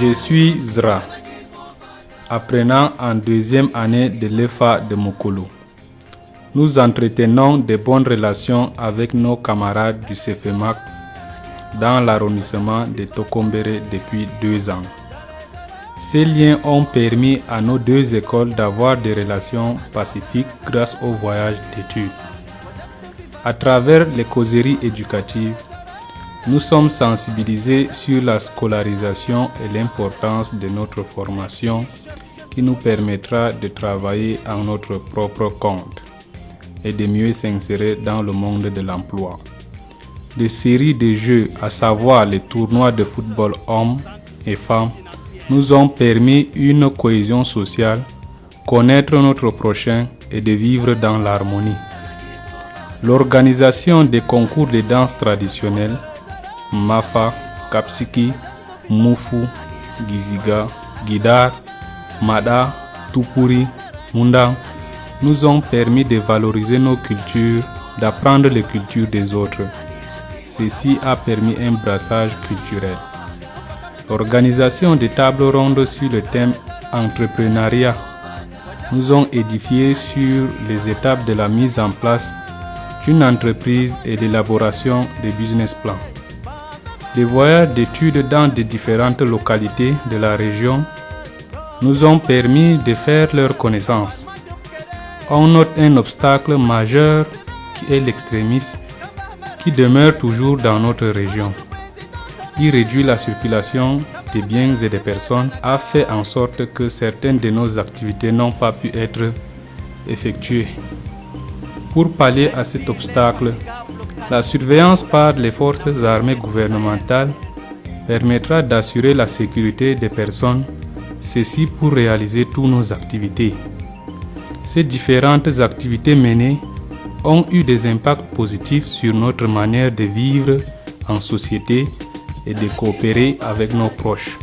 Je suis Zra, apprenant en deuxième année de l'EFA de Mokolo. Nous entretenons de bonnes relations avec nos camarades du CFMAC dans l'arrondissement de Tokombere depuis deux ans. Ces liens ont permis à nos deux écoles d'avoir des relations pacifiques grâce au voyage d'études. À travers les causeries éducatives, nous sommes sensibilisés sur la scolarisation et l'importance de notre formation qui nous permettra de travailler en notre propre compte et de mieux s'insérer dans le monde de l'emploi. Des séries de jeux, à savoir les tournois de football hommes et femmes, nous ont permis une cohésion sociale, connaître notre prochain et de vivre dans l'harmonie. L'organisation des concours de danse traditionnelle, Mafa, Kapsiki, Mufu, Giziga, Gidar, Mada, Tupuri, Munda, nous ont permis de valoriser nos cultures, d'apprendre les cultures des autres. Ceci a permis un brassage culturel. L'organisation des tables rondes sur le thème entrepreneuriat nous ont édifié sur les étapes de la mise en place d'une entreprise et l'élaboration des business plans. Des voyages d'études dans des différentes localités de la région nous ont permis de faire leur connaissance. On note un obstacle majeur qui est l'extrémisme qui demeure toujours dans notre région. Il réduit la circulation des biens et des personnes, a fait en sorte que certaines de nos activités n'ont pas pu être effectuées. Pour pallier à cet obstacle, la surveillance par les forces armées gouvernementales permettra d'assurer la sécurité des personnes, ceci pour réaliser toutes nos activités. Ces différentes activités menées ont eu des impacts positifs sur notre manière de vivre en société et de coopérer avec nos proches.